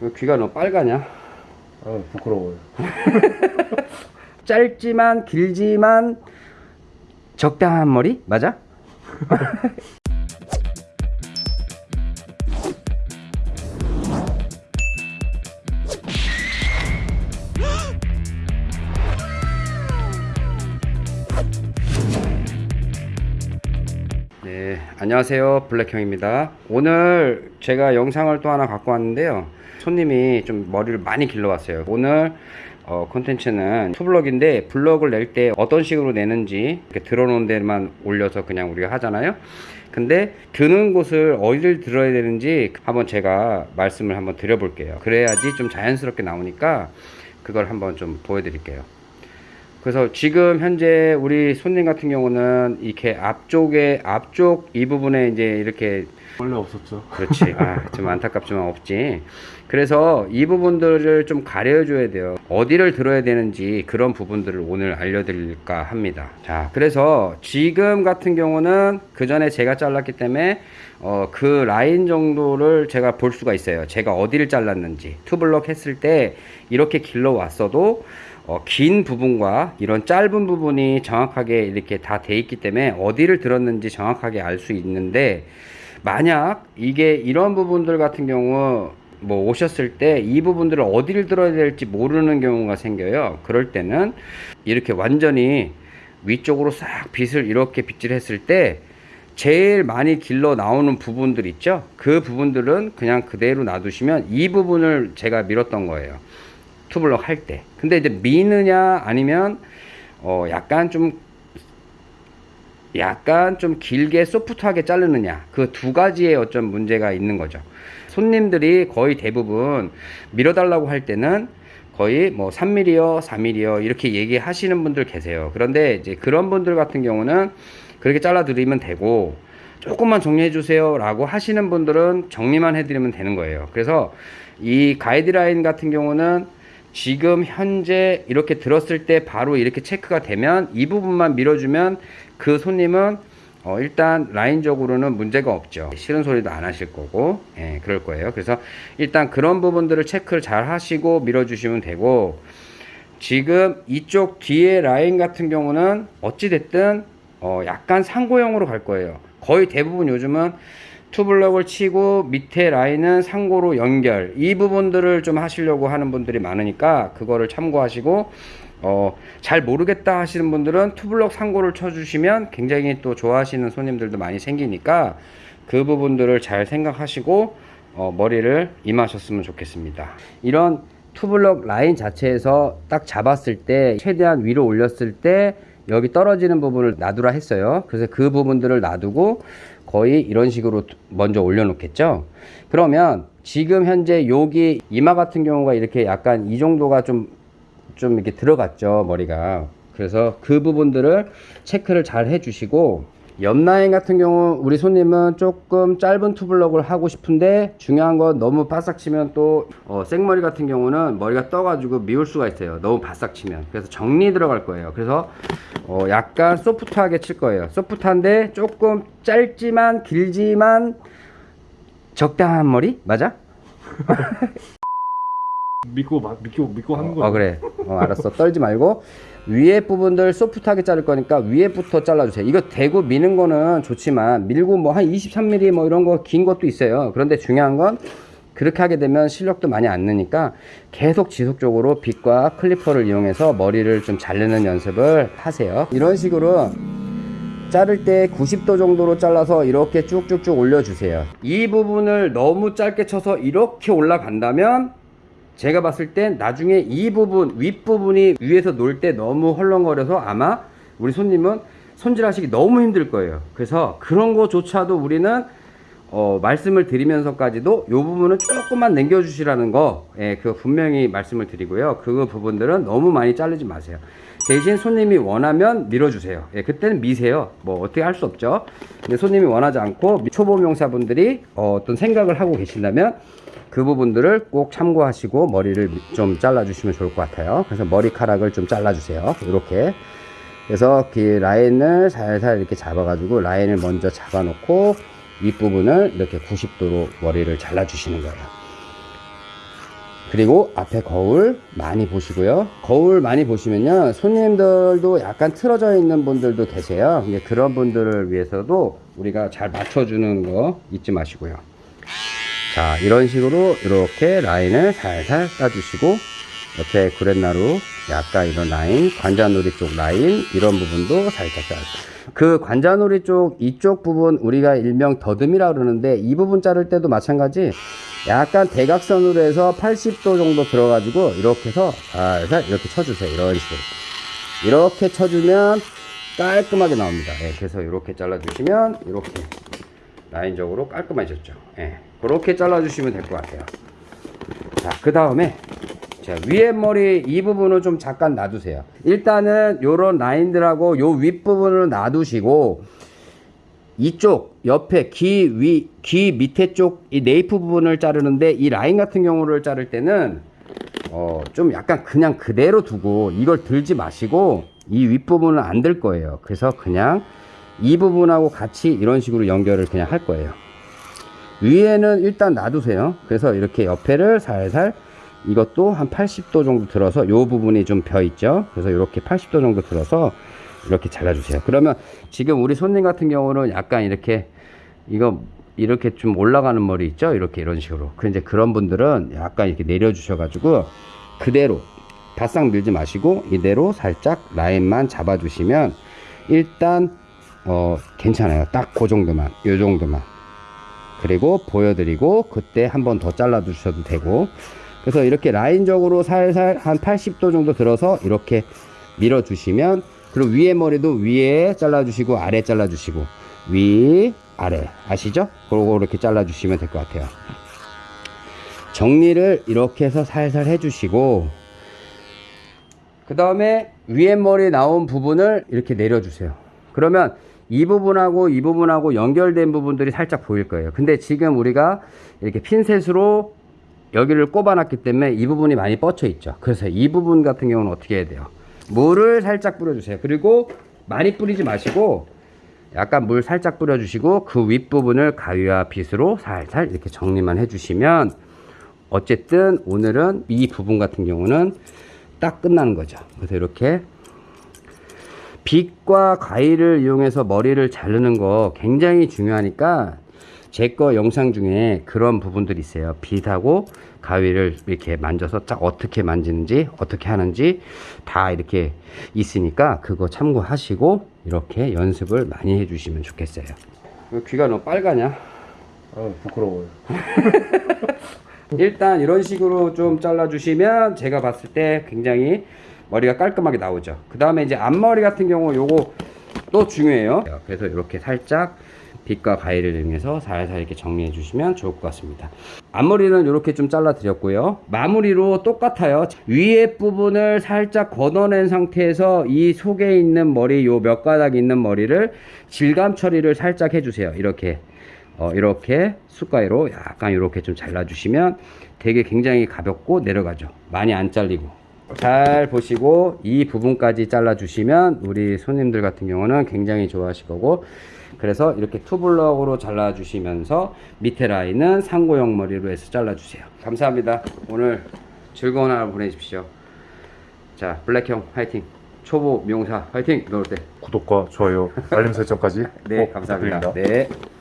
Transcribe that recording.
왜 귀가 너무 빨가냐? 아 부끄러워요. 짧지만 길지만 적당한 머리? 맞아? 네, 안녕하세요. 블랙형입니다. 오늘 제가 영상을 또 하나 갖고 왔는데요. 손님이 좀 머리를 많이 길러왔어요. 오늘 어, 콘텐츠는 투블럭인데 블럭을 낼 때 어떤 식으로 내는지 이렇게 들어놓은 데만 올려서 그냥 우리가 하잖아요. 근데 드는 곳을 어디를 들어야 되는지 한번 제가 말씀을 한번 드려볼게요. 그래야지 좀 자연스럽게 나오니까 그걸 한번 좀 보여드릴게요. 그래서 지금 현재 우리 손님 같은 경우는 이렇게 앞쪽에 앞쪽 이 부분에 이제 이렇게 원래 없었죠. 그렇지. 아, 좀 안타깝지만 없지. 그래서 이 부분들을 좀 가려줘야 돼요. 어디를 들어야 되는지 그런 부분들을 오늘 알려드릴까 합니다. 자 그래서 지금 같은 경우는 그 전에 제가 잘랐기 때문에 어, 그 라인 정도를 제가 볼 수가 있어요. 제가 어디를 잘랐는지. 투블럭 했을 때 이렇게 길러 왔어도 어, 긴 부분과 이런 짧은 부분이 정확하게 이렇게 다 돼 있기 때문에 어디를 들었는지 정확하게 알 수 있는데 만약 이게 이런 부분들 같은 경우 뭐 오셨을 때 이 부분들을 어디를 들어야 될지 모르는 경우가 생겨요. 그럴 때는 이렇게 완전히 위쪽으로 싹 빗을 이렇게 빗질했을 때 제일 많이 길러 나오는 부분들 있죠? 그 부분들은 그냥 그대로 놔두시면 이 부분을 제가 밀었던 거예요 투블럭 할 때. 근데 이제 미느냐 아니면 어 약간 좀 약간 좀 길게 소프트하게 자르느냐 그 두 가지의 어떤 문제가 있는 거죠. 손님들이 거의 대부분 밀어달라고 할 때는 거의 뭐 3mm요, 4mm요 이렇게 얘기하시는 분들 계세요. 그런데 이제 그런 분들 같은 경우는 그렇게 잘라 드리면 되고 조금만 정리해 주세요 라고 하시는 분들은 정리만 해 드리면 되는 거예요. 그래서 이 가이드라인 같은 경우는 지금 현재 이렇게 들었을 때 바로 이렇게 체크가 되면 이 부분만 밀어주면 그 손님은 어 일단 라인적으로는 문제가 없죠. 싫은 소리도 안 하실 거고. 예, 그럴 거예요. 그래서 일단 그런 부분들을 체크를 잘 하시고 밀어주시면 되고. 지금 이쪽 뒤에 라인 같은 경우는 어찌 됐든 어 약간 상고형으로 갈 거예요. 거의 대부분 요즘은 투블럭을 치고 밑에 라인은 상고로 연결. 이 부분들을 좀 하시려고 하는 분들이 많으니까 그거를 참고하시고 어, 잘 모르겠다 하시는 분들은 투블럭 상고를 쳐주시면 굉장히 또 좋아하시는 손님들도 많이 생기니까 그 부분들을 잘 생각하시고 어, 머리를 임하셨으면 좋겠습니다. 이런 투블럭 라인 자체에서 딱 잡았을 때 최대한 위로 올렸을 때 여기 떨어지는 부분을 놔두라 했어요. 그래서 그 부분들을 놔두고 거의 이런 식으로 먼저 올려놓겠죠? 그러면 지금 현재 여기 이마 같은 경우가 이렇게 약간 이 정도가 좀좀 이렇게 들어갔죠 머리가. 그래서 그 부분들을 체크를 잘 해주시고 옆라인 같은 경우 우리 손님은 조금 짧은 투블럭을 하고 싶은데 중요한 건 너무 바싹 치면 또 어, 생머리 같은 경우는 머리가 떠가지고 미울 수가 있어요. 너무 바싹 치면. 그래서 정리 들어갈 거예요. 그래서 어, 약간 소프트하게 칠 거예요. 소프트한데 조금 짧지만 길지만 적당한 머리? 맞아? 믿고 마- 믿고 믿고 하는 어, 거예요. 어, 그래. 어, 알았어. 떨지 말고 위에 부분들 소프트하게 자를 거니까 위에부터 잘라주세요. 이거 대고 미는 거는 좋지만 밀고 뭐 한 23mm 뭐 이런 거 긴 것도 있어요. 그런데 중요한 건 그렇게 하게 되면 실력도 많이 안 느니까 계속 지속적으로 빗과 클리퍼를 이용해서 머리를 좀 자르는 연습을 하세요. 이런 식으로 자를 때 90도 정도로 잘라서 이렇게 쭉쭉쭉 올려주세요. 이 부분을 너무 짧게 쳐서 이렇게 올라간다면 제가 봤을 땐 나중에 이 부분 윗부분이 위에서 놀 때 너무 헐렁거려서 아마 우리 손님은 손질하시기 너무 힘들 거예요. 그래서 그런 거조차도 우리는 어, 말씀을 드리면서까지도 이 부분은 조금만 남겨 주시라는 거 예, 그 분명히 말씀을 드리고요. 그 부분들은 너무 많이 자르지 마세요. 대신 손님이 원하면 밀어주세요. 예, 그때는 미세요. 뭐 어떻게 할 수 없죠. 근데 손님이 원하지 않고 초보 명사분들이 어, 어떤 생각을 하고 계신다면 그 부분들을 꼭 참고하시고 머리를 좀 잘라 주시면 좋을 것 같아요 그래서 머리카락을 좀 잘라 주세요 이렇게 그래서 그 라인을 살살 이렇게 잡아 가지고 라인을 먼저 잡아 놓고 윗부분을 이렇게 90도로 머리를 잘라 주시는 거예요 그리고 앞에 거울 많이 보시고요. 거울 많이 보시면요. 손님들도 약간 틀어져 있는 분들도 계세요. 그런 분들을 위해서도 우리가 잘 맞춰주는 거 잊지 마시고요. 자, 이런 식으로 이렇게 라인을 살살 따주시고 옆에 구렛나루 약간 이런 라인, 관자놀이 쪽 라인 이런 부분도 살짝 짜주세요. 그 관자놀이 쪽 이쪽 부분 우리가 일명 더듬이라 그러는데 이 부분 자를 때도 마찬가지 약간 대각선으로 해서 80도 정도 들어가지고 이렇게 해서 살살 이렇게 쳐주세요. 이런 식으로. 이렇게 쳐주면 깔끔하게 나옵니다. 예, 그래서 이렇게 잘라주시면 이렇게 라인적으로 깔끔해졌죠. 예, 그렇게 잘라주시면 될 것 같아요. 자, 그 다음에 자, 위에 머리 이 부분은 좀 잠깐 놔두세요. 일단은 요런 라인들하고 요 윗부분을 놔두시고 이쪽 옆에 귀 위, 귀 밑에 쪽 이 네이프 부분을 자르는데 이 라인 같은 경우를 자를 때는 어, 좀 약간 그냥 그대로 두고 이걸 들지 마시고 이 윗부분은 안 들 거예요. 그래서 그냥 이 부분하고 같이 이런 식으로 연결을 그냥 할 거예요. 위에는 일단 놔두세요. 그래서 이렇게 옆에를 살살 이것도 한 80도 정도 들어서 이 부분이 좀 벼 있죠. 그래서 이렇게 80도 정도 들어서 이렇게 잘라주세요. 그러면 지금 우리 손님 같은 경우는 약간 이렇게 이거 이렇게 좀 올라가는 머리 있죠. 이렇게 이런 식으로. 그 이제 그런 분들은 약간 이렇게 내려 주셔 가지고 그대로 바싹 밀지 마시고 이대로 살짝 라인만 잡아 주시면 일단 어 괜찮아요. 딱 그 정도만, 요 정도만. 그리고 보여드리고 그때 한 번 더 잘라 주셔도 되고 그래서 이렇게 라인적으로 살살 한 80도 정도 들어서 이렇게 밀어 주시면 그리고 위에 머리도 위에 잘라 주시고 아래 잘라 주시고 위 아래 아시죠? 그리고 이렇게 잘라 주시면 될 것 같아요 정리를 이렇게 해서 살살 해 주시고 그 다음에 위에 머리 나온 부분을 이렇게 내려주세요. 그러면 이 부분하고 이 부분하고 연결된 부분들이 살짝 보일 거예요. 근데 지금 우리가 이렇게 핀셋으로 여기를 꼽아놨기 때문에 이 부분이 많이 뻗쳐 있죠. 그래서 이 부분 같은 경우는 어떻게 해야 돼요? 물을 살짝 뿌려주세요. 그리고 많이 뿌리지 마시고 약간 물 살짝 뿌려주시고 그 윗부분을 가위와 빗으로 살살 이렇게 정리만 해주시면 어쨌든 오늘은 이 부분 같은 경우는 딱 끝나는 거죠. 그래서 이렇게 빗과 가위를 이용해서 머리를 자르는 거 굉장히 중요하니까 제 거 영상 중에 그런 부분들이 있어요. 빗하고 가위를 이렇게 만져서 딱 어떻게 만지는지 어떻게 하는지 다 이렇게 있으니까 그거 참고하시고 이렇게 연습을 많이 해주시면 좋겠어요. 왜 귀가 너무 빨가냐? 아 부끄러워요. 일단 이런 식으로 좀 잘라 주시면 제가 봤을 때 굉장히 머리가 깔끔하게 나오죠. 그 다음에 이제 앞머리 같은 경우 요거 또 중요해요. 그래서 이렇게 살짝 빗과 가위를 이용해서 살살 이렇게 정리해 주시면 좋을 것 같습니다. 앞머리는 이렇게 좀 잘라 드렸고요. 마무리로 똑같아요. 위에 부분을 살짝 걷어낸 상태에서 이 속에 있는 머리 요 몇 가닥 있는 머리를 질감 처리를 살짝 해주세요. 이렇게 어, 이렇게 숟가위로 약간 이렇게 좀 잘라주시면 되게 굉장히 가볍고 내려가죠. 많이 안 잘리고. 잘 보시고 이 부분까지 잘라 주시면 우리 손님들 같은 경우는 굉장히 좋아하실 거고 그래서 이렇게 투블럭으로 잘라 주시면서 밑에 라인은 상고형 머리로 해서 잘라 주세요. 감사합니다. 오늘 즐거운 하루 보내십시오. 자, 블랙형 화이팅! 초보 미용사 화이팅! 넣을 때. 구독과 좋아요, 알림 설정까지 네, 꼭 감사합니다. 부탁드립니다. 네.